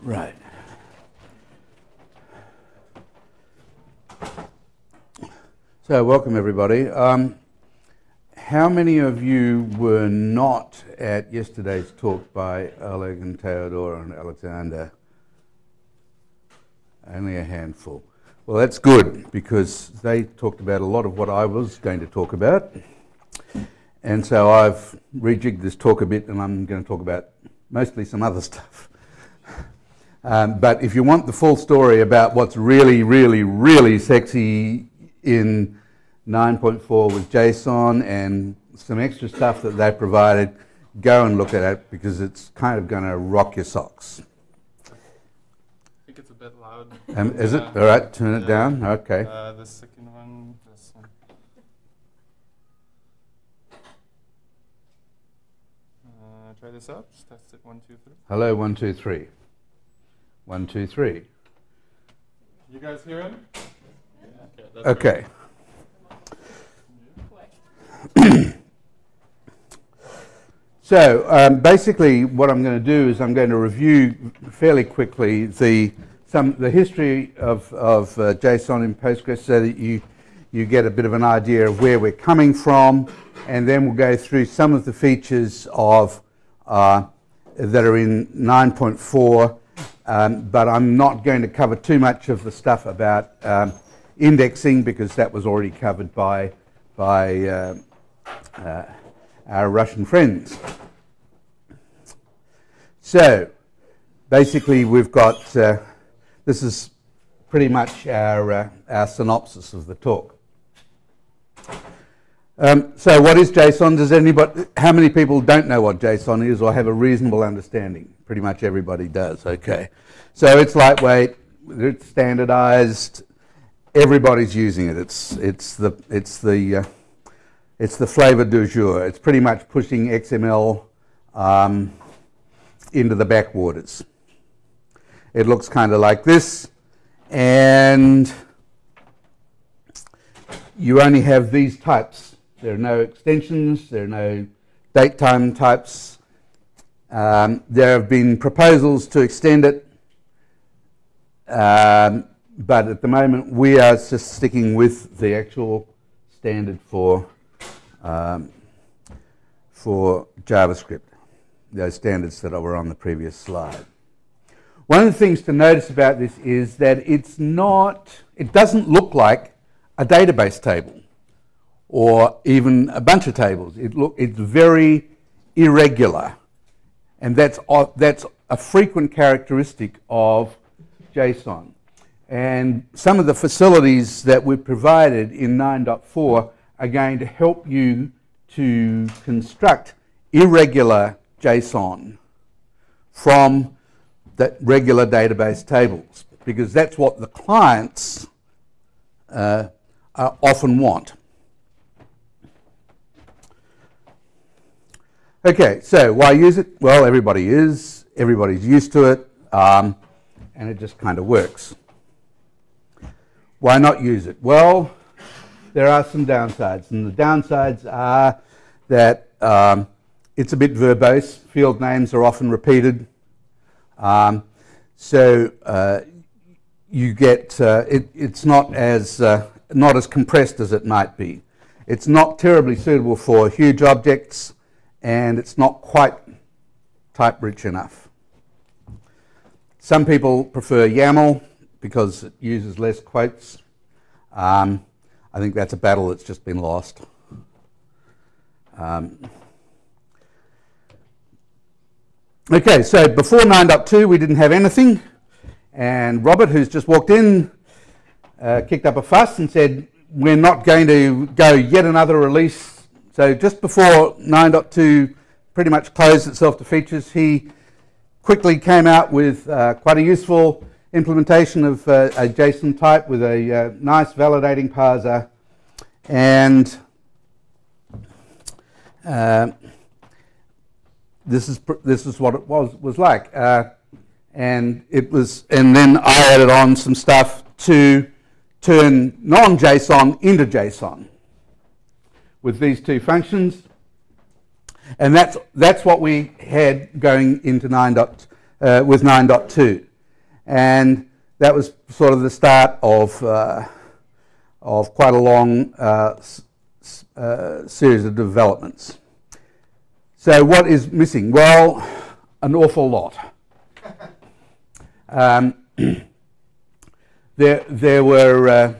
Right. So, welcome everybody. Um, how many of you were not at yesterday's talk by Oleg and Theodore and Alexander? Only a handful. Well, that's good because they talked about a lot of what I was going to talk about. And so I've rejigged this talk a bit and I'm going to talk about mostly some other stuff. Um, but if you want the full story about what's really, really, really sexy in 9.4 with JSON and some extra stuff that they provided, go and look at it because it's kind of going to rock your socks. I think it's a bit loud. Um, is it? All right, turn it Yeah. down. Okay. Uh, the second one, this one. Uh, try this out. Test it. One, two, three. Hello, one, two, three. One, two, three. You guys hear him? Okay. Okay. So um, basically, what I'm going to do is I'm going to review fairly quickly the some the history of of uh, JSON in Postgres, so that you you get a bit of an idea of where we're coming from, and then we'll go through some of the features of uh, that are in 9.4. Um, but I'm not going to cover too much of the stuff about um, indexing because that was already covered by by uh, uh, our Russian friends. So basically, we've got uh, this is pretty much our uh, our synopsis of the talk. Um, so, what is JSON? Does anybody? How many people don't know what JSON is or have a reasonable understanding? Pretty much everybody does. Okay, so it's lightweight, it's standardized. Everybody's using it. It's it's the it's the uh, it's the flavor du jour. It's pretty much pushing XML um, into the backwaters. It looks kind of like this, and you only have these types. There are no extensions, there are no date time types. Um, there have been proposals to extend it, um, but at the moment we are just sticking with the actual standard for um, for JavaScript, those standards that were on the previous slide. One of the things to notice about this is that it's not, it doesn't look like a database table or even a bunch of tables. It look, it's very irregular. And that's, that's a frequent characteristic of JSON. And some of the facilities that we've provided in 9.4 are going to help you to construct irregular JSON from the regular database tables because that's what the clients uh, often want. Okay, so why use it? Well, everybody is, everybody's used to it, um, and it just kind of works. Why not use it? Well, there are some downsides, and the downsides are that um, it's a bit verbose. Field names are often repeated, um, so uh, you get uh, it, it's not as uh, not as compressed as it might be. It's not terribly suitable for huge objects, and it's not quite type rich enough. Some people prefer YAML because it uses less quotes. Um, I think that's a battle that's just been lost. Um, okay, so before 9.2 we didn't have anything, and Robert, who's just walked in, uh, kicked up a fuss and said, We're not going to go yet another release. So just before 9.2 pretty much closed itself to features, he quickly came out with uh, quite a useful implementation of uh, a JSON type with a uh, nice validating parser and uh, this is this is what it was was like uh, and it was and then I added on some stuff to turn non-JSON into JSON with these two functions and that's that's what we had going into 9. Dot, uh, with 9.2 And that was sort of the start of, uh, of quite a long uh, uh, series of developments. So, what is missing? Well, an awful lot. Um, there, there were, uh,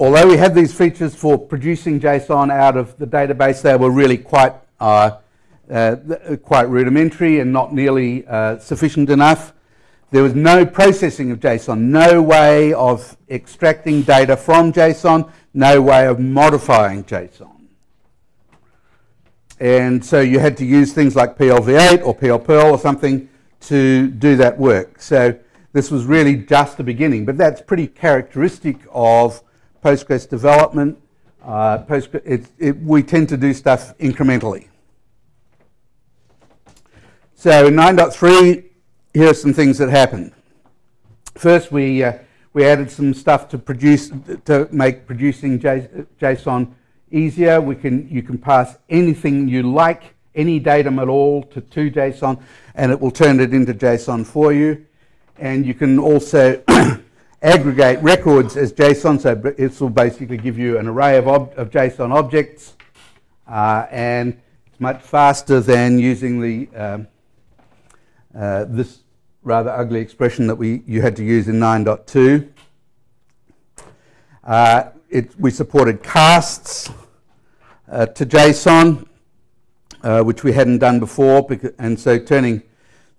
although we had these features for producing JSON out of the database, they were really quite, uh, uh, quite rudimentary and not nearly uh, sufficient enough. There was no processing of JSON, no way of extracting data from JSON, no way of modifying JSON. And so you had to use things like PLV8 or PLPerl or something to do that work. So this was really just the beginning, but that's pretty characteristic of Postgres development. Uh, Postgres, it, it, we tend to do stuff incrementally. So in 9.3, here are some things that happened. First, we, uh, we added some stuff to produce to make producing JSON easier. We can, you can pass anything you like, any datum at all, to, to JSON, and it will turn it into JSON for you. And you can also aggregate records as JSON, so it will basically give you an array of, ob of JSON objects, uh, and it's much faster than using the um, uh, this rather ugly expression that we you had to use in 9.2. Uh, it, we supported casts uh, to JSON, uh, which we hadn't done before, and so turning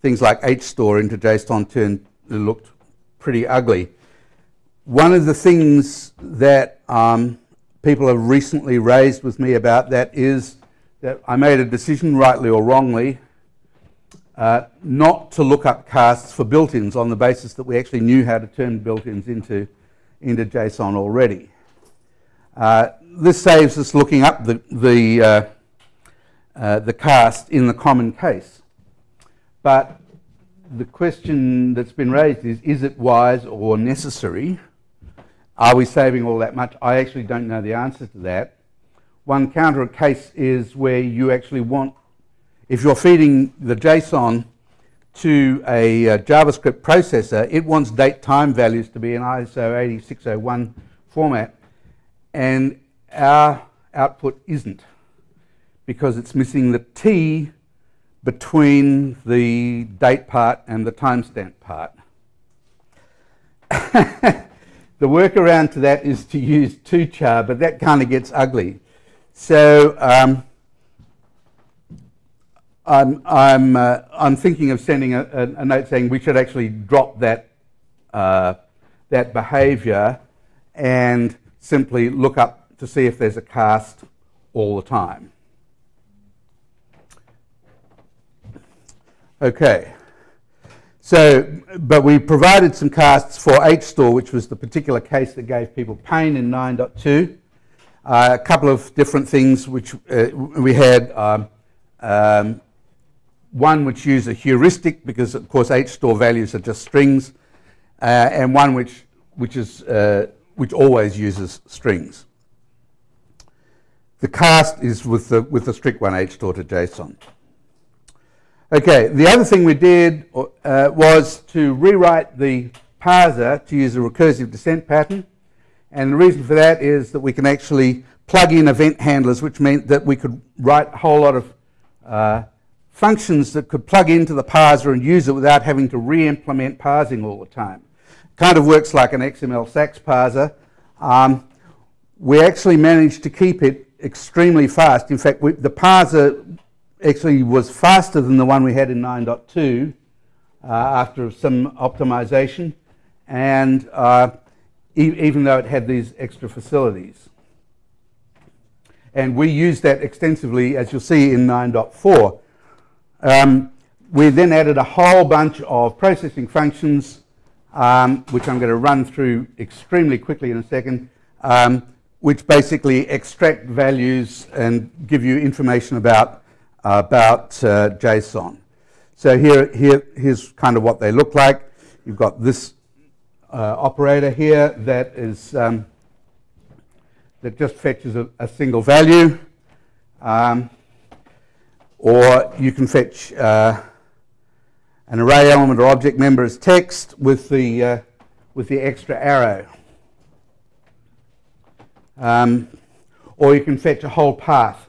things like HStore into JSON turned looked pretty ugly. One of the things that um, people have recently raised with me about that is that I made a decision, rightly or wrongly, uh, not to look up casts for built-ins on the basis that we actually knew how to turn built-ins into, into JSON already. Uh, this saves us looking up the, the, uh, uh, the cast in the common case. But the question that's been raised is, is it wise or necessary? Are we saving all that much? I actually don't know the answer to that. One counter case is where you actually want, if you're feeding the JSON to a uh, JavaScript processor, it wants date time values to be in ISO 8601 format, and our output isn't because it's missing the T between the date part and the timestamp part. the workaround to that is to use to_char, but that kind of gets ugly. So um, I'm, I'm, uh, I'm thinking of sending a, a, a, note saying we should actually drop that, uh, that behavior and simply look up to see if there's a cast all the time. Okay. So, but we provided some casts for HStore, which was the particular case that gave people pain in 9.2. Uh, a couple of different things which uh, we had. Um, um, one which used a heuristic because, of course, HStore values are just strings, uh, and one which which is uh, which always uses strings. The cast is with the with the strict one HStore to JSON. Okay, the other thing we did uh, was to rewrite the parser to use a recursive descent pattern. And the reason for that is that we can actually plug in event handlers, which meant that we could write a whole lot of uh, functions that could plug into the parser and use it without having to re-implement parsing all the time. Kind of works like an XML SAX parser. Um, we actually managed to keep it extremely fast. In fact, we, the parser actually was faster than the one we had in 9.2 uh, after some optimization, and uh, e even though it had these extra facilities. And we used that extensively, as you'll see in 9.4. Um, we then added a whole bunch of processing functions, um, which I'm going to run through extremely quickly in a second, um, which basically extract values and give you information about about uh, JSON. So here, here, here's kind of what they look like. You've got this uh, operator here that is um, that just fetches a, a single value, um, or you can fetch uh, an array element or object member as text with the, uh, with the extra arrow. Um, or you can fetch a whole path.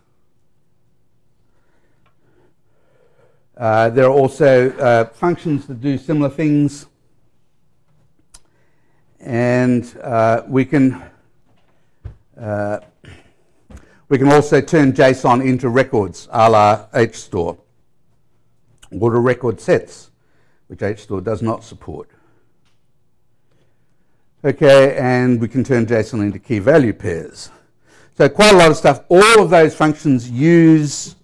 Uh, there are also uh, functions that do similar things. And uh, we can uh, we can also turn JSON into records a la HStore or to record sets, which HStore does not support. Okay, and we can turn JSON into key value pairs. So quite a lot of stuff. All of those functions use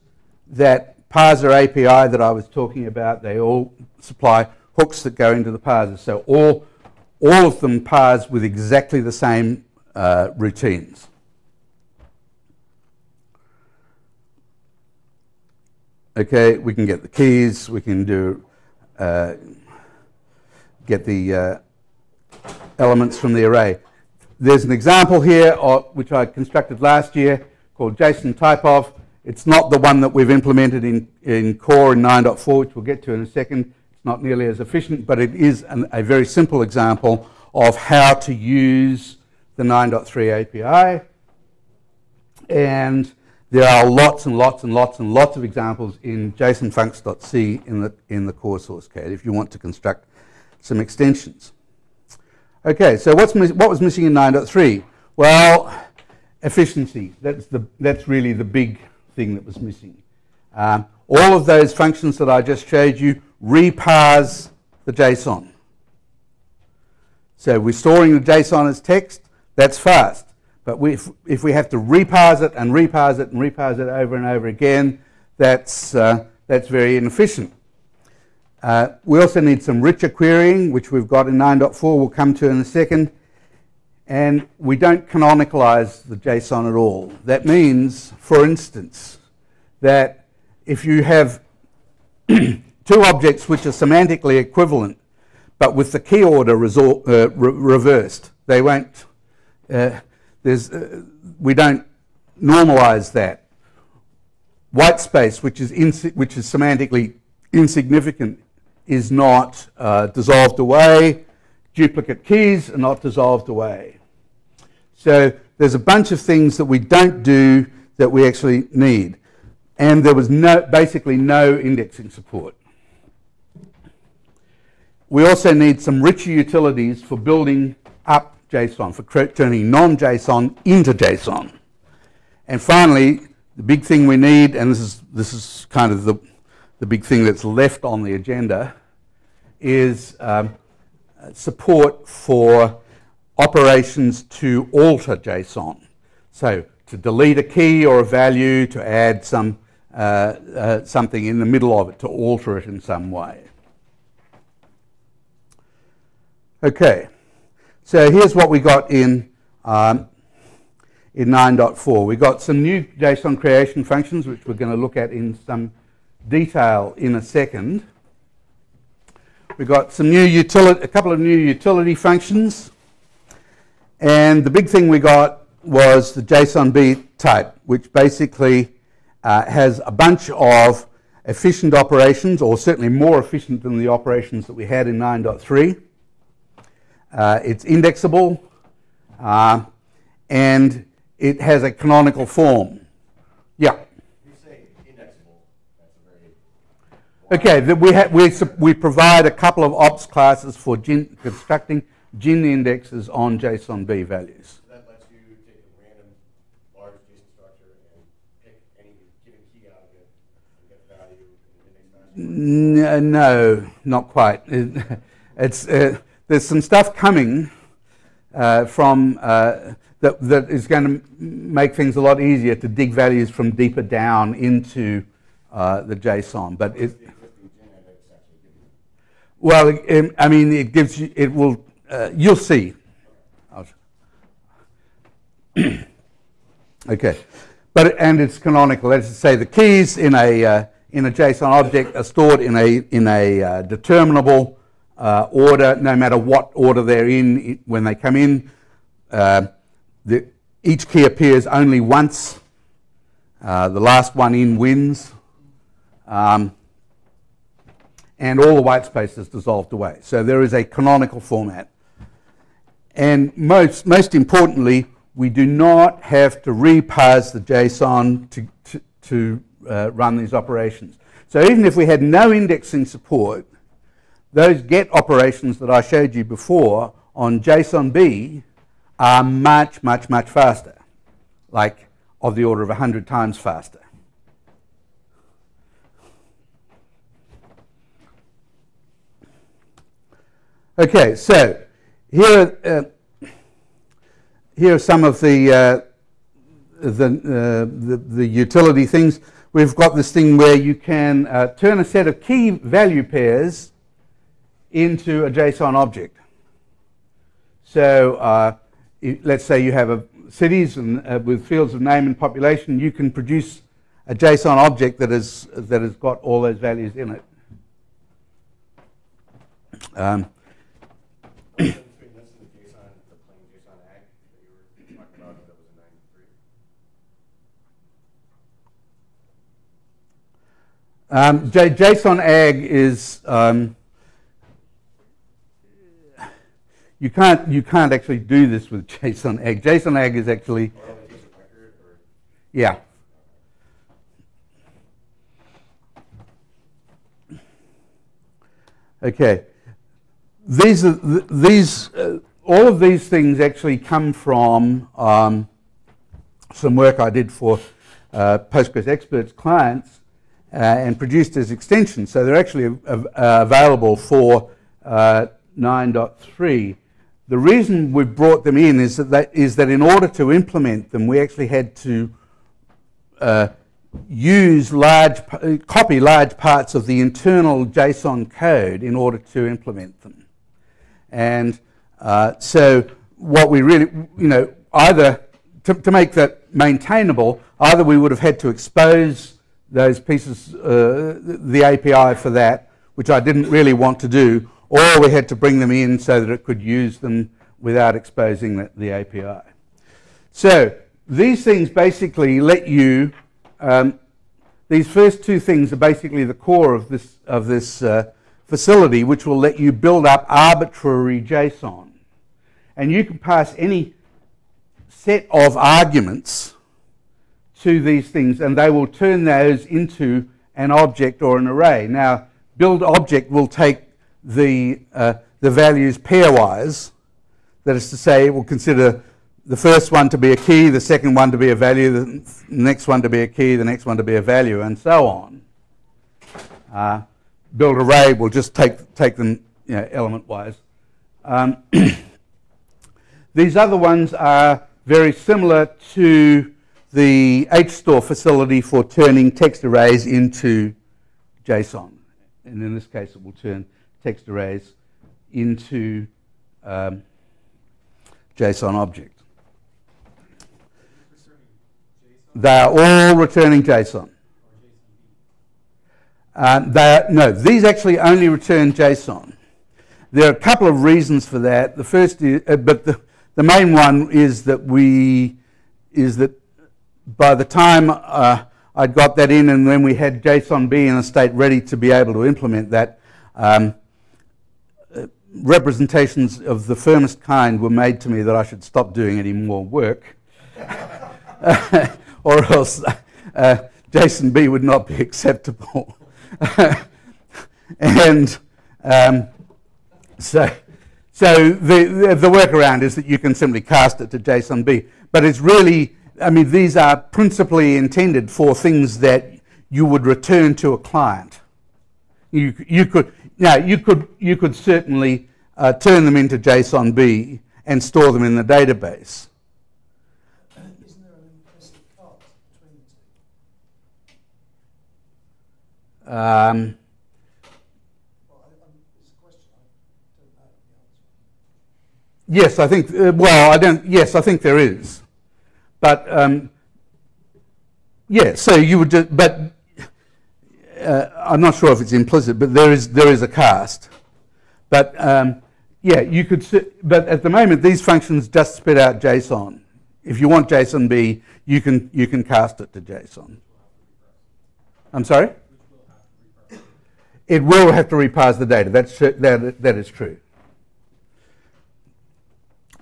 that parser API that I was talking about. They all supply hooks that go into the parser. So all, all of them parse with exactly the same uh, routines. Okay, we can get the keys, we can do uh, get the uh, elements from the array. There's an example here of, which I constructed last year called JSON type of. It's not the one that we've implemented in, in core in 9.4, which we'll get to in a second. It's not nearly as efficient, but it is an, a very simple example of how to use the 9.3 API. And there are lots and lots and lots and lots of examples in jsonfuncs.c in the, in the core source code if you want to construct some extensions. Okay, so what's what was missing in 9.3? Well, efficiency. That's, the, that's really the big thing that was missing. Um, all of those functions that I just showed you reparse the JSON. So we're storing the JSON as text, that's fast. But we, if, if, we have to reparse it and reparse it and reparse it over and over again, that's, uh, that's very inefficient. Uh, we also need some richer querying, which we've got in 9.4, we'll come to in a second. And we don't canonicalize the JSON at all. That means, for instance, that if you have two objects which are semantically equivalent, but with the key order resort, uh, re reversed, they won't uh, there's, uh, we don't normalize that. White space, which is, which is semantically insignificant, is not uh, dissolved away. Duplicate keys are not dissolved away. So there's a bunch of things that we don't do that we actually need. And there was no, basically no indexing support. We also need some richer utilities for building up JSON, for turning non-JSON into JSON. And finally, the big thing we need, and this is, this is kind of the, the big thing that's left on the agenda, is um, support for operations to alter JSON. So to delete a key or a value, to add some, uh, uh, something in the middle of it, to alter it in some way. Okay. So here's what we got in, um, in 9.4. We got some new JSON creation functions, which we're going to look at in some detail in a second. We got some new utility, a couple of new utility functions. And the big thing we got was the JSONB type, which basically uh, has a bunch of efficient operations, or certainly more efficient than the operations that we had in 9.3. Uh, it's indexable, uh, and it has a canonical form. Yeah. Okay, That we, we, we provide a couple of ops classes for gin, constructing GIN indexes on JSONB values. So that lets you take a random large JSON structure and pick any given key out of it and get value in the index No, not quite. It's, uh, there's some stuff coming uh, from uh, that, that is going to make things a lot easier to dig values from deeper down into uh, the JSON. But it, well, it, I mean, it gives you, it will, uh, you'll see. okay, but and it's canonical. Let's say the keys in a uh, in a JSON object are stored in a in a uh, determinable uh, order, no matter what order they're in when they come in. Uh, the, each key appears only once. Uh, the last one in wins. Um, and all the white space is dissolved away. So there is a canonical format. And most, most importantly, we do not have to reparse the JSON to, to, to uh, run these operations. So even if we had no indexing support, those get operations that I showed you before on JSONB are much, much, much faster, like of the order of 100 times faster. Okay, so here, uh, here are some of the, uh, the, uh, the, the, utility things. We've got this thing where you can uh, turn a set of key value pairs into a JSON object. So uh, let's say you have a cities and, with fields of name and population, you can produce a JSON object that, is, that has got all those values in it. Um, between this and the JSON, the plain JSON ag that you were talking about, that was in ninety-three? Um, J- JSON ag is um, you can't you can't actually do this with JSON ag. JSON ag is actually Or only just a record, or? yeah. Okay, these are th- these uh, all of these things actually come from um, some work I did for uh, Postgres experts clients and produced as extensions. So they're actually uh, available for uh, 9.3. The reason we brought them in is that, that is that in order to implement them, we actually had to uh, use large, copy large parts of the internal JSON code in order to implement them. And uh, so what we really, you know, either to, to, make that maintainable, either we would have had to expose those pieces, uh, the API for that, which I didn't really want to do, or we had to bring them in so that it could use them without exposing the, the API. So these things basically let you um, these first two things are basically the core of this, of this uh, facility, which will let you build up arbitrary JSON. And you can pass any set of arguments to these things, and they will turn those into an object or an array. Now, build object will take the, uh, the values pairwise. That is to say, it will consider the first one to be a key, the second one to be a value, the next one to be a key, the next one to be a value, and so on. Uh, build array will just take, take them you know, element-wise. Um, these other ones are very similar to the HStore facility for turning text arrays into JSON. And in this case, it will turn text arrays into um, JSON object. They are all returning JSON. Uh, they are, no, these actually only return JSON. There are a couple of reasons for that. The first is, uh, but the, the main one is that we, is that by the time uh, I'd got that in and when we had JSONB in a state ready to be able to implement that, um, uh, representations of the firmest kind were made to me that I should stop doing any more work. or else uh, JSONB would not be acceptable. and um, so, so the, the, the, workaround is that you can simply cast it to JSONB. But it's really, I mean, these are principally intended for things that you would return to a client. You, you could, now you could, you could certainly uh, turn them into JSONB and store them in the database. Um, yes, I think. Uh, well, I don't. Yes, I think there is, but um, yeah. So you would, just, but uh, I'm not sure if it's implicit, but there is there is a cast. But um, yeah, you could. But at the moment, these functions just spit out JSON. If you want JSONB, you can you can cast it to JSON. I'm sorry. it will have to reparse the data. That's that that is true.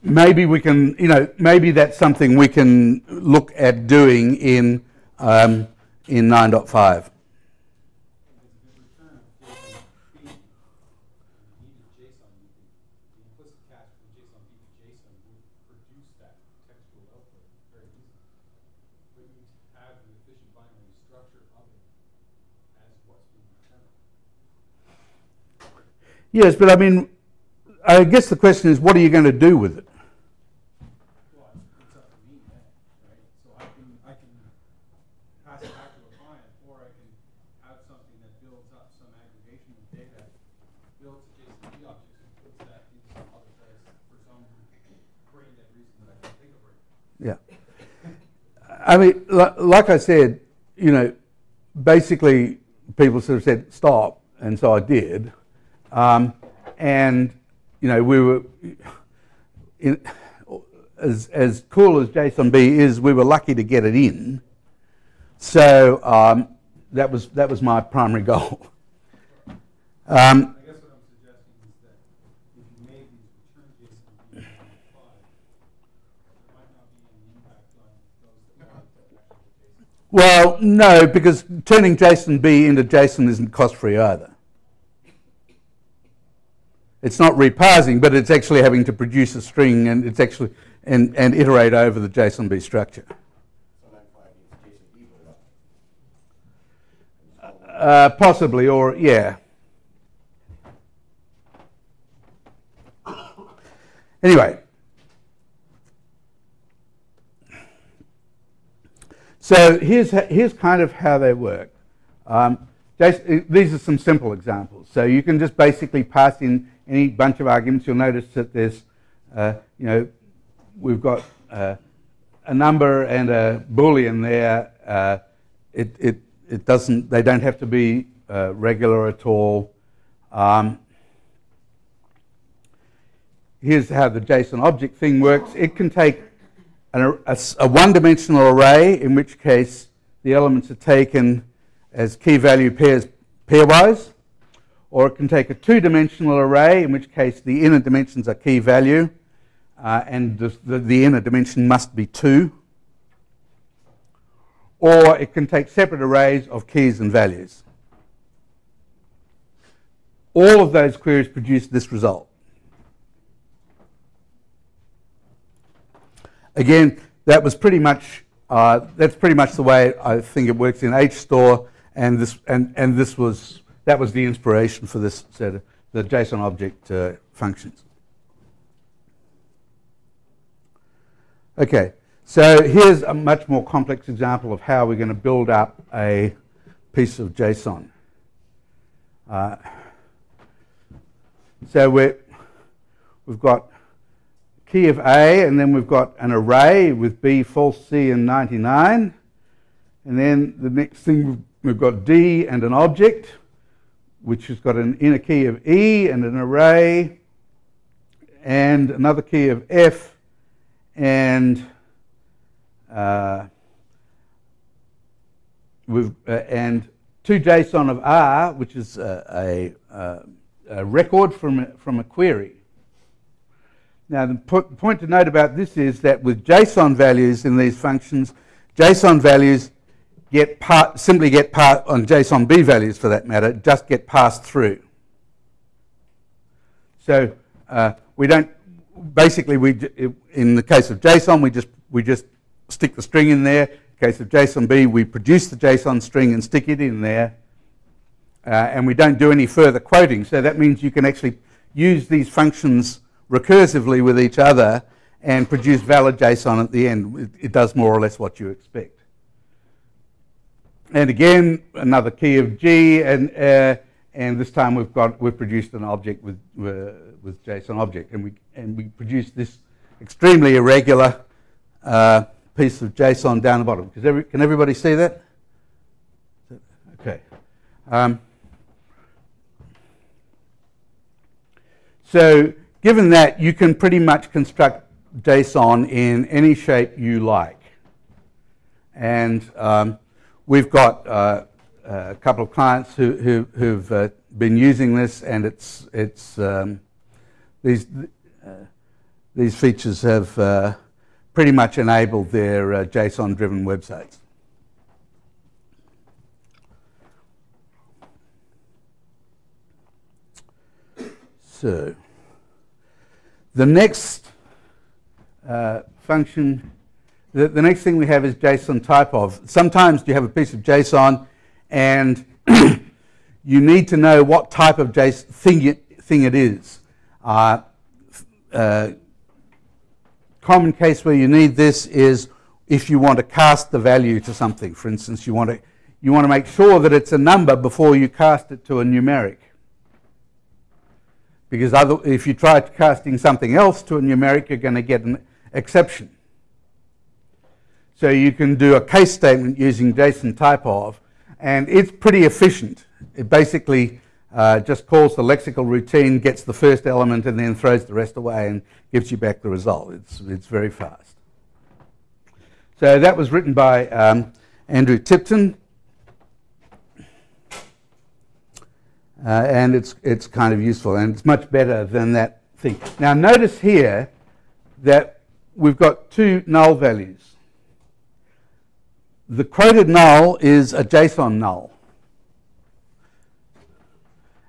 Maybe we can, you know, maybe that's something we can look at doing in um, in 9.5. Yes, but I mean, I guess the question is, what are you going to do with it? Well, it's up to me then, right? So I can, I can pass it back to a client, or I can have something that builds up some aggregation of data, builds a JSON object and puts that into some other place for some brain dead reason that I can't think of right now. Yeah. I mean, like I said, you know, basically people sort of said stop, and so I did. Um, and you know, we were in, as as cool as JSONB is, we were lucky to get it in. So um, that was that was my primary goal. Um, I guess what I'm suggesting is that if you made these return JSON be five, there might not be any impact on those that want to actually JSON. Well, no, because turning JSONB into JSON isn't cost free either. It's not reparsing, but it's actually having to produce a string and it's actually and, and iterate over the structure. JSON B up. Uh, possibly, or yeah. Anyway, so here's here's kind of how they work. Um, these are some simple examples. So you can just basically pass in any bunch of arguments. You'll notice that there's, uh, you know, we've got uh, a number and a boolean there. Uh, it, it, it doesn't, they don't have to be uh, regular at all. Um, here's how the JSON object thing works. It can take an, a, a one-dimensional array, in which case the elements are taken as key value pairs pairwise, or it can take a two-dimensional array, in which case the inner dimensions are key value, uh, and the, the, the inner dimension must be two. Or it can take separate arrays of keys and values. All of those queries produce this result. Again, that was pretty much uh, that's pretty much the way I think it works in HStore, and this and, and this was that was the inspiration for this set of the JSON object uh, functions. Okay, so here's a much more complex example of how we're going to build up a piece of JSON. Uh, so we're, we've got key of A, and then we've got an array with B, false, C, and 99. And then the next thing, we've got D and an object, which has got an inner key of E and an array, and another key of F, and uh, we've, uh, and two JSON of R, which is a, a, record from a, from a query. Now, the po- point to note about this is that with JSON values in these functions, JSON values get part, simply get part on JSON B values for that matter, just get passed through. So uh, we don't basically we in the case of JSON we just we just stick the string in there. In the case of JSON B we produce the JSON string and stick it in there, uh, and we don't do any further quoting. So that means you can actually use these functions recursively with each other and produce valid JSON at the end. It, it does more or less what you expect. And again, another key of G, and uh, and this time we've got we've produced an object with uh, with JSON object, and we and we produce this extremely irregular uh, piece of JSON down the bottom. Every, can everybody see that? Okay. Um, so, given that, you can pretty much construct JSON in any shape you like, and um, we've got uh, a couple of clients who, who, who've uh, been using this, and it's, it's, um, these, uh, these features have uh, pretty much enabled their uh, JSON driven websites. So, the next uh, function, the, the next thing we have is JSON type of. Sometimes you have a piece of JSON and you need to know what type of JSON thing it, thing it is. Uh, uh, common case where you need this is if you want to cast the value to something. For instance, you want to you want to make sure that it's a number before you cast it to a numeric. Because other, if you try casting something else to a numeric, you're going to get an exception. So you can do a case statement using JSON type of, and it's pretty efficient. It basically uh, just calls the lexical routine, gets the first element, and then throws the rest away and gives you back the result. It's, it's very fast. So that was written by um, Andrew Tipton. Uh, and it's, it's kind of useful, and it's much better than that thing. Now notice here that we've got two null values. The quoted null is a JSON null.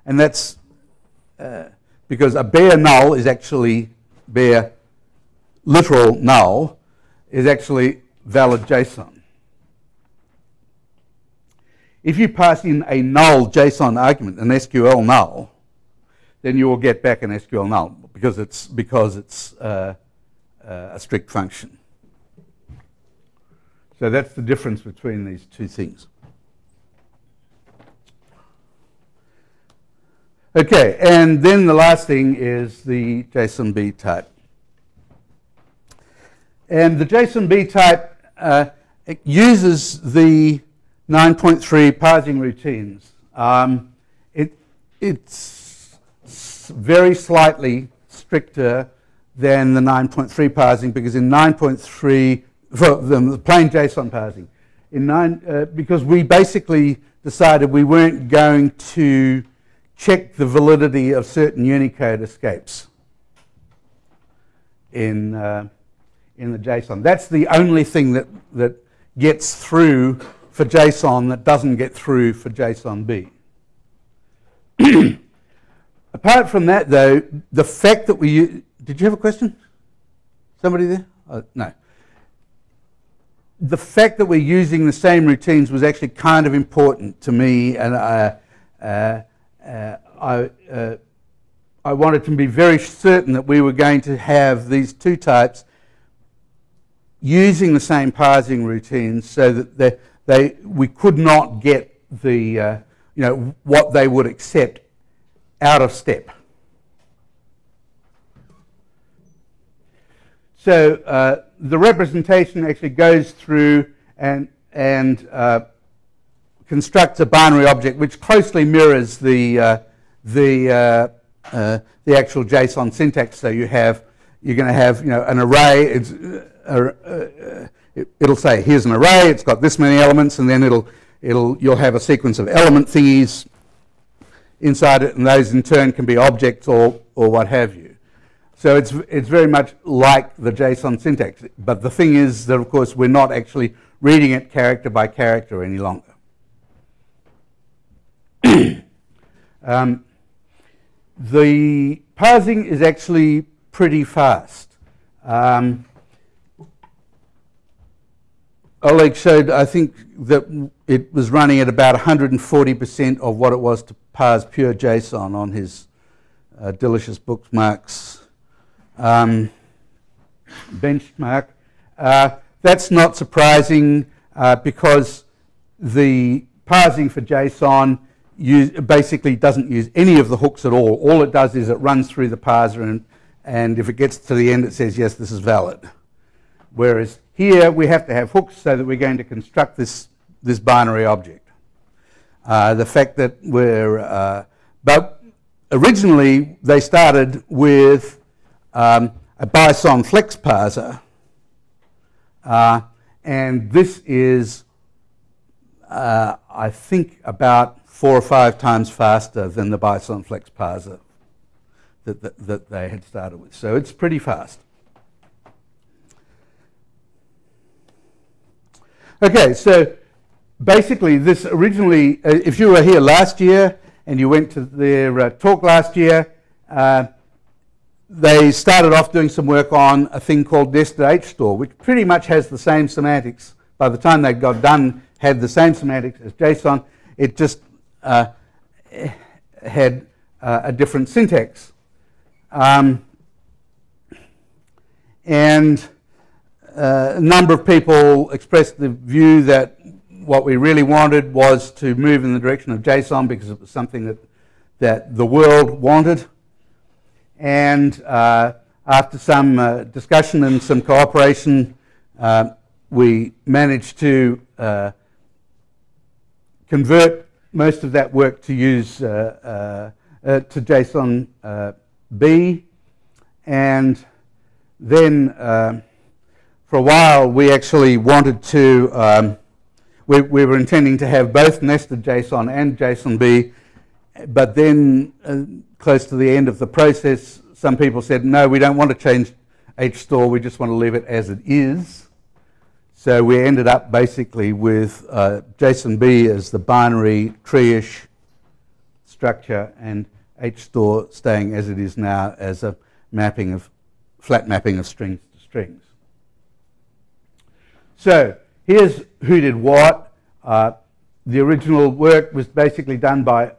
And that's uh, because a bare null is actually bare literal null is actually valid JSON. If you pass in a null JSON argument, an SQL null, then you will get back an SQL null because it's because it's uh, uh, a strict function. So that's the difference between these two things. Okay, and then the last thing is the JSONB type. And the JSONB type uh, uses the 9.3 parsing routines. Um, it, it's very slightly stricter than the 9.3 parsing because in 9.3, for the plain JSON parsing, in nine, uh, because we basically decided we weren't going to check the validity of certain Unicode escapes in, uh, in the JSON. That's the only thing that, that gets through for JSON that doesn't get through for JSON B. Apart from that, though, the fact that we did you have a question? Somebody there? Uh, no. The fact that we're using the same routines was actually kind of important to me, and I, uh, uh, I, uh, I wanted to be very certain that we were going to have these two types using the same parsing routines so that they, they, we could not get the, uh, you know, what they would accept out of step. So uh, the representation actually goes through and, and uh, constructs a binary object which closely mirrors the, uh, the, uh, uh, the actual JSON syntax. So you have, you're going to have you know, an array. It, will say here's an array. It's got this many elements, and then it'll, it'll, you'll have a sequence of element thingies inside it, and those in turn can be objects or, or what have you. So it's, it's very much like the JSON syntax. But the thing is that, of course, we're not actually reading it character by character any longer. um, the parsing is actually pretty fast. Um, Oleg showed, I think, that it was running at about 140% of what it was to parse pure JSON on his uh, delicious bookmarks um, benchmark. Uh, that's not surprising uh, because the parsing for JSON use, basically doesn't use any of the hooks at all. All it does is it runs through the parser and, and if it gets to the end it says yes this is valid. Whereas here we have to have hooks so that we're going to construct this, this binary object. Uh, the fact that we're, uh, but originally they started with um, a Bison flex parser. Uh, and this is, uh, I think, about four or five times faster than the Bison Flex parser that, that, that they had started with. So it's pretty fast. Okay, so basically, this originally, uh, if you were here last year and you went to their uh, talk last year, uh, they started off doing some work on a thing called nested HStore, which pretty much has the same semantics. By the time they got done, had the same semantics as JSON. It just uh, had uh, a different syntax. Um, and uh, a number of people expressed the view that what we really wanted was to move in the direction of JSON because it was something that, that the world wanted. And uh, after some uh, discussion and some cooperation, uh, we managed to uh, convert most of that work to use to JSON B. And then for a while, we actually wanted to, um, we, we, were intending to have both nested JSON and JSONB, but then uh, close to the end of the process, some people said, no, we don't want to change HStore, we just want to leave it as it is. So we ended up basically with uh, JSONB as the binary tree-ish structure and HStore staying as it is now as a mapping of, flat mapping of strings to strings. So here's who did what. Uh, the original work was basically done by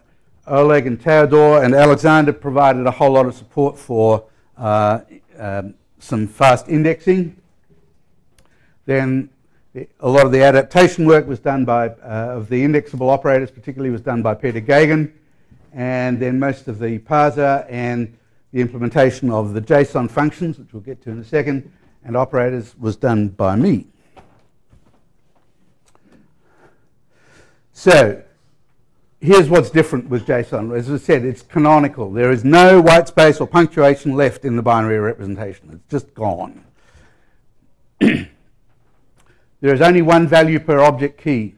Oleg and Teodor, and Alexander provided a whole lot of support for uh, um, some fast indexing. Then a lot of the adaptation work was done by, uh, of the indexable operators particularly was done by Peter Geoghegan, And then most of the parser and the implementation of the JSON functions, which we'll get to in a second, and operators was done by me. So here's what's different with JSON. As I said, it's canonical. There is no white space or punctuation left in the binary representation. It's just gone. there is only one value per object key.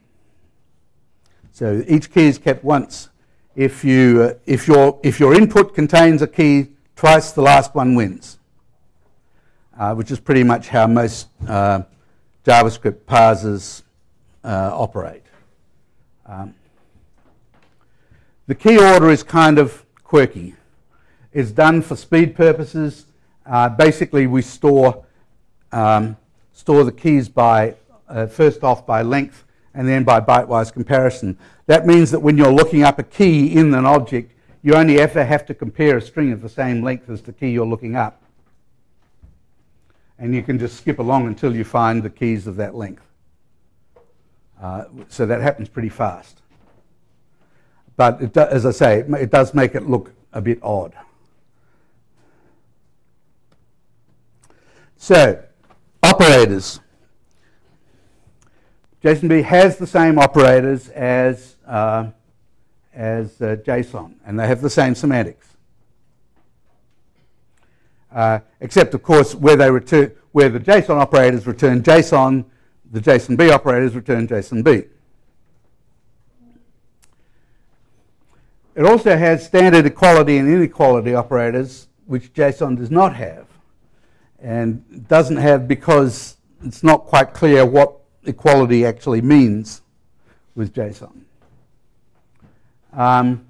So each key is kept once. If, you, uh, if, your, if your input contains a key, twice the last one wins, uh, which is pretty much how most uh, JavaScript parsers uh, operate. Um, the key order is kind of quirky. It's done for speed purposes. Uh, basically, we store um, store the keys by uh, first off by length and then by bytewise comparison. That means that when you're looking up a key in an object, you only ever have to compare a string of the same length as the key you're looking up. And you can just skip along until you find the keys of that length. Uh, so that happens pretty fast. But do, as I say, it does make it look a bit odd. So, operators. JSONB has the same operators as, uh, as uh, JSON, and they have the same semantics. Uh, except, of course, where they return, where the JSON operators return JSON, the JSONB operators return JSONB. It also has standard equality and inequality operators, which JSON does not have. And doesn't have because it's not quite clear what equality actually means with JSON. Um,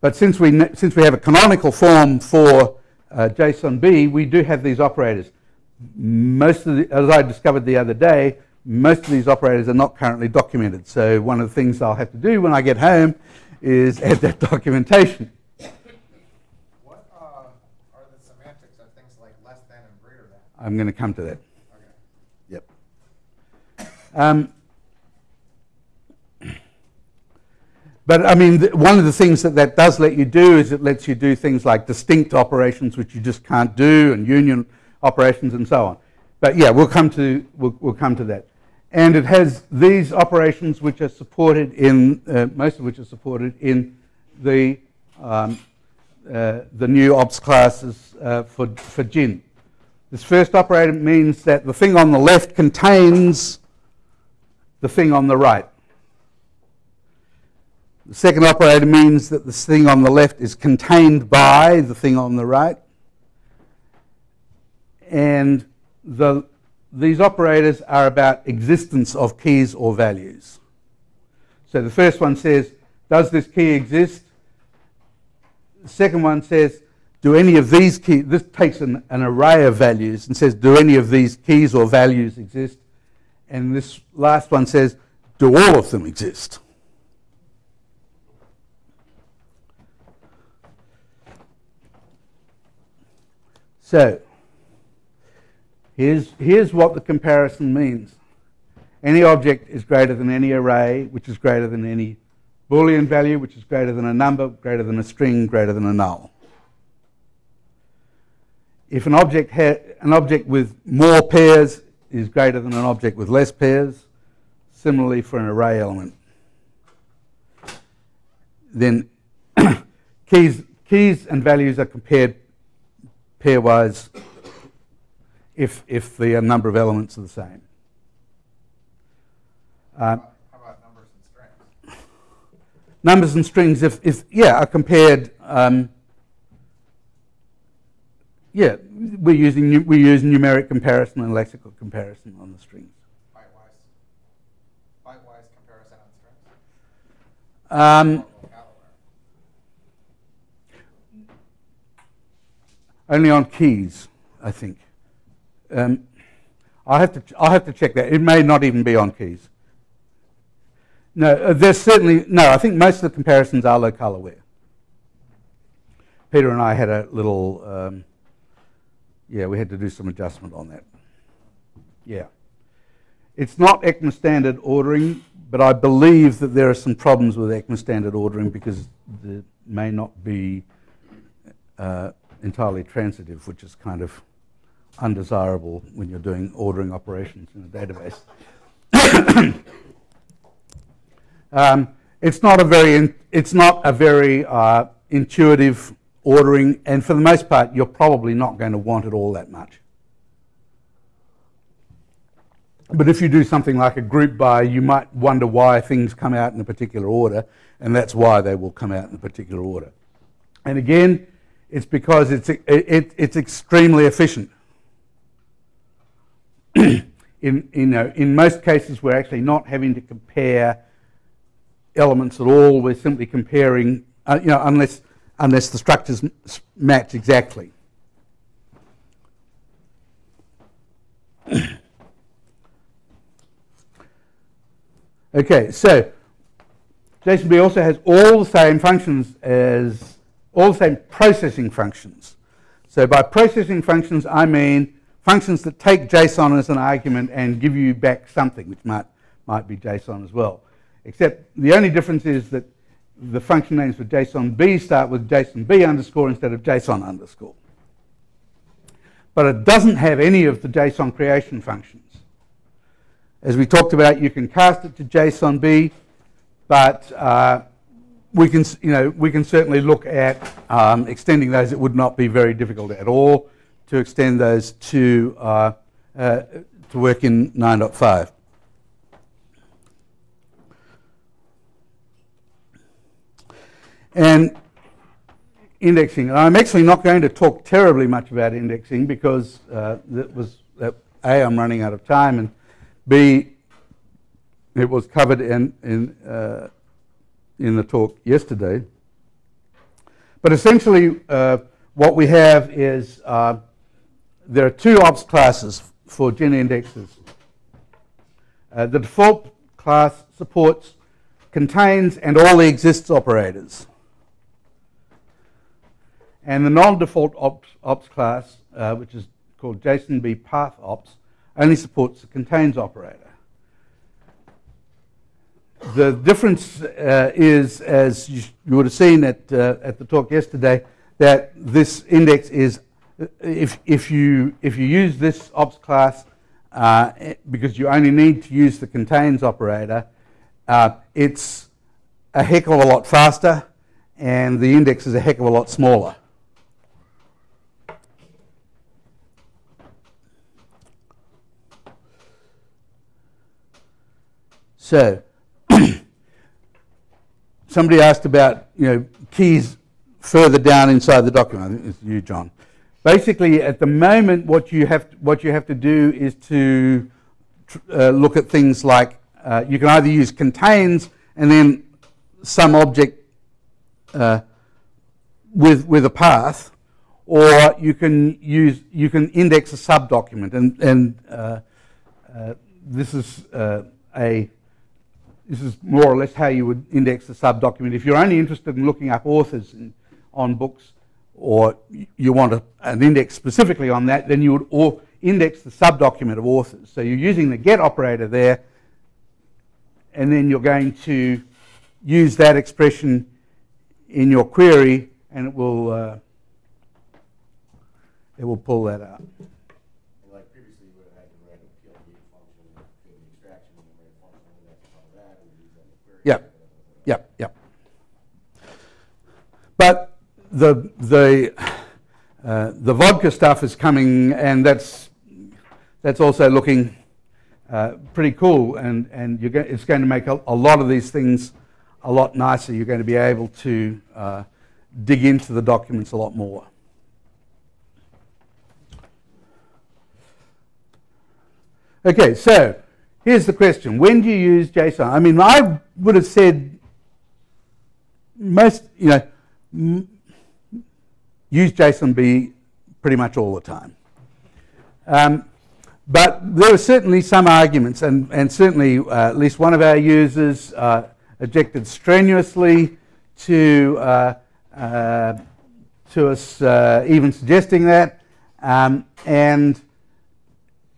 but since we, since we have a canonical form for uh, JSONB, we do have these operators most of the, as I discovered the other day, most of these operators are not currently documented. So one of the things I'll have to do when I get home is add that documentation. What uh, are the semantics of things like less than and greater than? I'm going to come to that. Okay. Yep. Um, but I mean, one of the things that that does let you do is it lets you do things like distinct operations, which you just can't do, and union operations and so on. But yeah, we'll come to, we'll, we'll come to that. And it has these operations which are supported in, uh, most of which are supported in the, um, uh, the new ops classes uh, for, for GIN. This first operator means that the thing on the left contains the thing on the right. The second operator means that the thing on the left is contained by the thing on the right. And the, these operators are about existence of keys or values. So the first one says, does this key exist? The second one says, do any of these keys, this takes an, an array of values and says, do any of these keys or values exist? And this last one says, do all of them exist? So, here's, here's what the comparison means. Any object is greater than any array, which is greater than any Boolean value, which is greater than a number, greater than a string, greater than a null. If an object, an object with more pairs is greater than an object with less pairs, similarly for an array element, then keys, keys and values are compared pairwise if, if the number of elements are the same. Uh, How about numbers and strings? numbers and strings, if, if yeah, are compared. Um, yeah, we're using we use numeric comparison and lexical comparison on the strings. Byte-wise? Byte-wise comparison on strings? Um, only on keys, I think. Um, I'll have to I'll have to check that. It may not even be on keys. No, uh, there's certainly no. I think most of the comparisons are locale aware. Peter and I had a little. Um, yeah, we had to do some adjustment on that. Yeah, it's not ECMA standard ordering, but I believe that there are some problems with ECMA standard ordering because it may not be uh, entirely transitive, which is kind of undesirable when you're doing ordering operations in a database. um, it's not a very in, it's not a very uh, intuitive ordering, and for the most part, you're probably not going to want it all that much. But if you do something like a group by, you might wonder why things come out in a particular order, and that's why they will come out in a particular order. And again, it's because it's, it, it, it's extremely efficient. in, you know, in most cases, we're actually not having to compare elements at all. We're simply comparing, uh, you know, unless, unless the structures match exactly. okay, so JSONB also has all the same functions as all the same processing functions. So by processing functions, I mean functions that take JSON as an argument and give you back something, which might, might be JSON as well. Except the only difference is that the function names for JSONB start with JSONB underscore instead of JSON underscore. But it doesn't have any of the JSON creation functions. As we talked about, you can cast it to JSONB, but uh, we can, you know, we can certainly look at um, extending those. It would not be very difficult at all to extend those to uh, uh, to work in 9.5. And indexing. I'm actually not going to talk terribly much about indexing because uh, that was a I'm running out of time and b it was covered in in uh, in the talk yesterday. But essentially, uh, what we have is uh, there are two ops classes for GIN indexes. Uh, the default class supports contains and all the exists operators. And the non-default ops, ops class, uh, which is called JSONB path ops, only supports the contains operator. The difference uh, is, as you, you, would have seen at, uh, at the talk yesterday, that this index is, if, if, you, if you use this ops class, uh, because you only need to use the contains operator, uh, it's a heck of a lot faster and the index is a heck of a lot smaller. So, somebody asked about you know keys further down inside the document. I think it's you, John. Basically, at the moment, what you have what you have to do is to uh, look at things like uh, you can either use contains and then some object uh, with with a path, or you can use you can index a subdocument, and and uh, uh, this is uh, a this is more or less how you would index the subdocument. If you're only interested in looking up authors in, on books, or you want a, an index specifically on that, then you would or index the subdocument of authors. So you're using the get operator there, and then you're going to use that expression in your query, and it will uh, it will pull that out. And like previously, you would have had to write a PLD function, and create an extraction, and then write a function index on that, and use that in the query. Yep. Yep, yep. But the the uh, the vodka stuff is coming, and that's that's also looking uh, pretty cool, and and go- it's going to make a, a lot of these things a lot nicer. You're going to be able to uh, dig into the documents a lot more. Okay, so here's the question: When do you use JSON? I mean, I would have said most, you know, use JSONB pretty much all the time. Um, but there are certainly some arguments, and, and certainly uh, at least one of our users uh, objected strenuously to, uh, uh, to us uh, even suggesting that. Um, and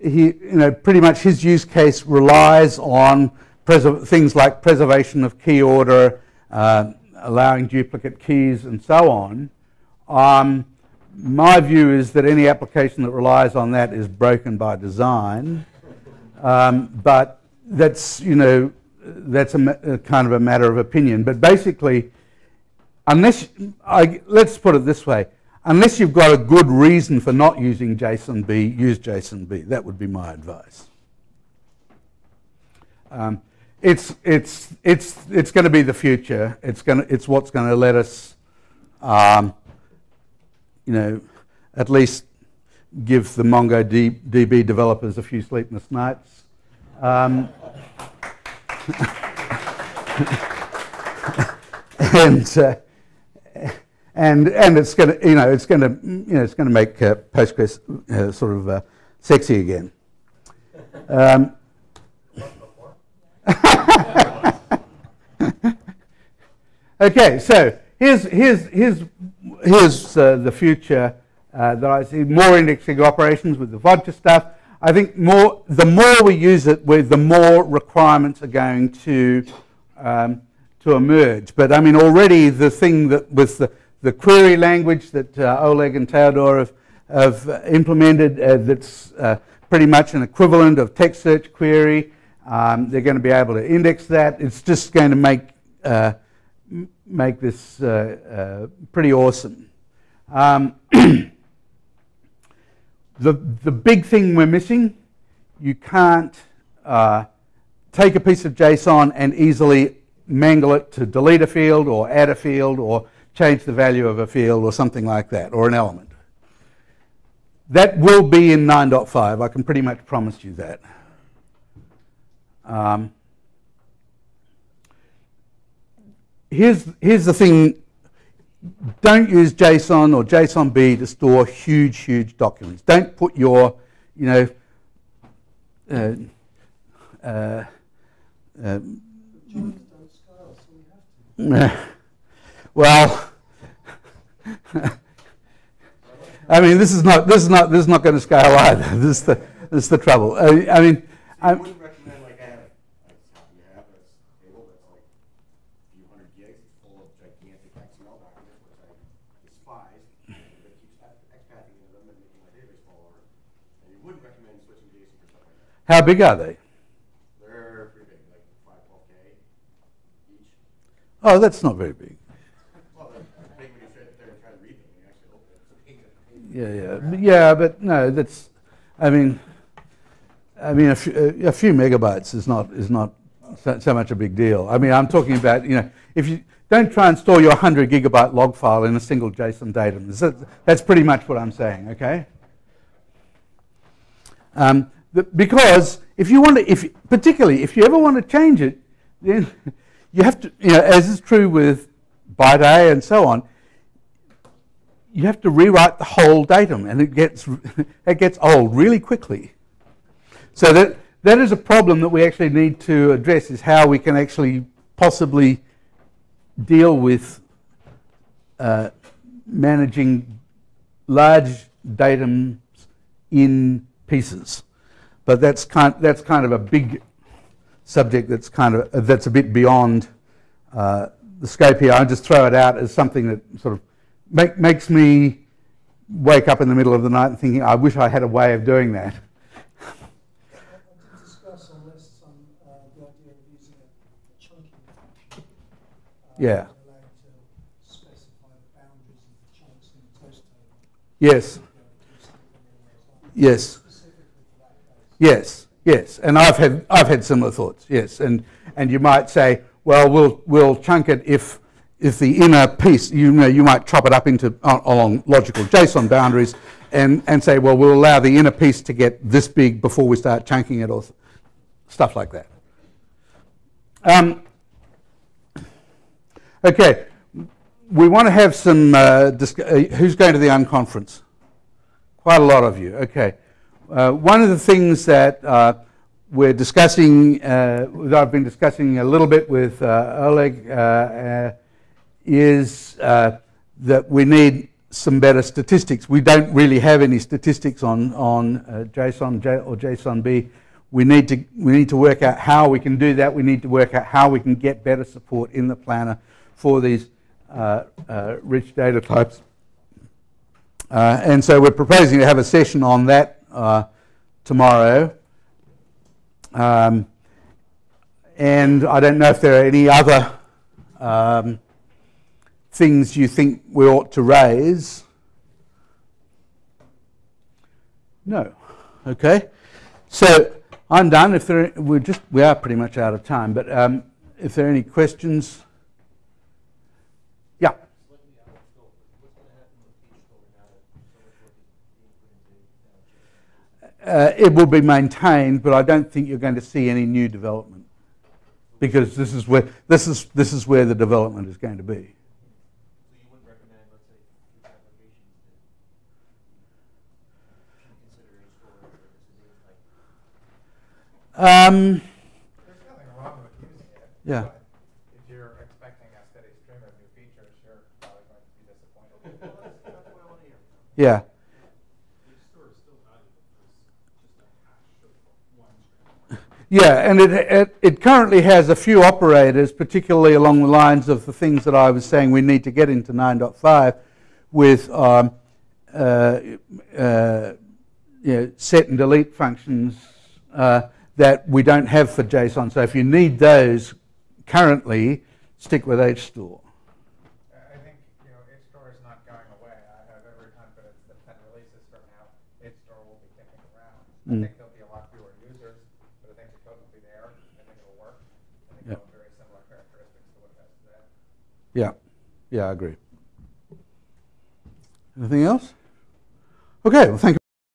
he, you know, pretty much his use case relies on things like preservation of key order, uh, allowing duplicate keys, and so on. Um, my view is that any application that relies on that is broken by design. Um, but that's, you know, that's a, a kind of a matter of opinion. But basically, unless I, let's put it this way unless you've got a good reason for not using JSONB, use JSONB. That would be my advice. Um, it's it's it's it's going to be the future. It's going it's what's going to let us, um, you know, at least give the MongoDB developers a few sleepless nights. Um, and uh, and and it's going to you know it's going to you know it's going to make uh, Postgres uh, sort of uh, sexy again. Um, okay, so here's here's here's here's uh, the future uh, that I see more indexing operations with the vodka stuff. I think more the more we use it, with the more requirements are going to um, to emerge. But I mean, already the thing that with the the query language that uh, Oleg and Teodor have, have uh, implemented uh, that's uh, pretty much an equivalent of text search query. Um, they're going to be able to index that. It's just going to make, uh, make this uh, pretty awesome. Um, the, the big thing we're missing, you can't take a piece of JSON and easily mangle it to delete a field or add a field or change the value of a field or something like that, or an element. That will be in 9.5. I can pretty much promise you that. Um, here's, here's the thing. Don't use JSON or JSONB to store huge, huge documents. Don't put your, you know, uh, uh, uh, well, I mean, this is not this is not this is not going to scale either. This is the this is the trouble. I, I mean, I'm, wouldn't recommend like I have, like you have this table that's like a few hundred gigs, it's full of gigantic XML documents, which I despise. But it keeps ex- expathing into them and making my database fall over. And you wouldn't recommend switching JSON for stuff like that. How big are they? They're pretty big, like five, twelve K each. Oh, that's not very big. Well, they're big when you sit there and try to read them, you actually open it, it's a pain in the- Yeah, yeah, But yeah. But no, that's. I mean, I mean, a few, a few megabytes is not is not so, so much a big deal. I mean, I'm talking about, you know, if you don't try and store your 100 gigabyte log file in a single JSON datum. That's- pretty much what I'm saying, okay? Um, because if you want to, if particularly if you ever want to change it, then you have to, you know, as is true with bytea and so on, you have to rewrite the whole datum, and it gets it gets old really quickly. So that that is a problem that we actually need to address: is how we can actually possibly deal with uh, managing large datums in pieces. But that's kind that's kind of a big subject that's kind of that's a bit beyond uh, the scope here. I just throw it out as something that sort of make, makes me wake up in the middle of the night and thinking, I wish I had a way of doing that. I did discuss on this some, the idea of using a chunking function. Yeah. that allowed to specify the boundaries of the chunks in the toast table. Yes, to yes, yes. And I've had I've had similar thoughts. Yes, and and you might say, well, we'll we'll chunk it if if the inner piece, you know, you might chop it up into uh, along logical JSON boundaries, and and say, well, we'll allow the inner piece to get this big before we start chunking it, or stuff like that. Um, okay, we want to have some. Uh, uh, who's going to the unconference? Quite a lot of you. Okay. Uh, one of the things that uh, we're discussing, uh, that I've been discussing a little bit with uh, Oleg, uh, uh, is that we need some better statistics. We don't really have any statistics on on JSON J or JSON-B. We need to we need to work out how we can do that. We need to work out how we can get better support in the planner for these rich data types. And so we're proposing to have a session on that uh, tomorrow. Um, and I don't know if there are any other um, things you think we ought to raise. No. Okay. So I'm done. If there, we're just we are pretty much out of time. But um, if there are any questions, Uh, it will be maintained, but I don't think you're going to see any new development because this is where this is this is where the development is going to be. So you wouldn't recommend, let's say, future applications that should consider a storage or this is like Um, There's nothing wrong with using it. Yeah. If you're expecting a steady stream of new features, you're probably going to be disappointed. That's what I want to hear. yeah, The store is still valuable because just a hash of one string. Yeah, and it, it it currently has a few operators, particularly along the lines of the things that I was saying we need to get into 9.5 with um, uh, uh, you know, set and delete functions uh, that we don't have for JSON. So if you need those currently, stick with HStore. I I think, you know, HStore is not going away. I have every confidence that ten releases from now, HStore will be kicking around. Mm. think there'll be a lot fewer users, but I think the code will be there. I think it'll work. I think Yeah. it'll have very similar characteristics to what it has today. Yeah, yeah, I agree. Anything else? Okay, well, thank you.